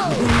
Yeah!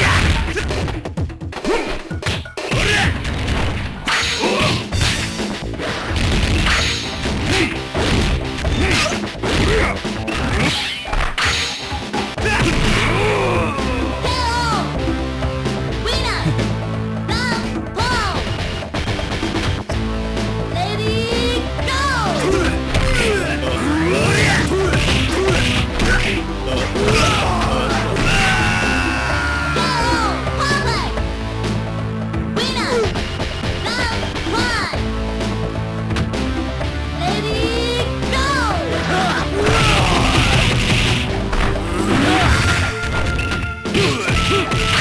Hmph!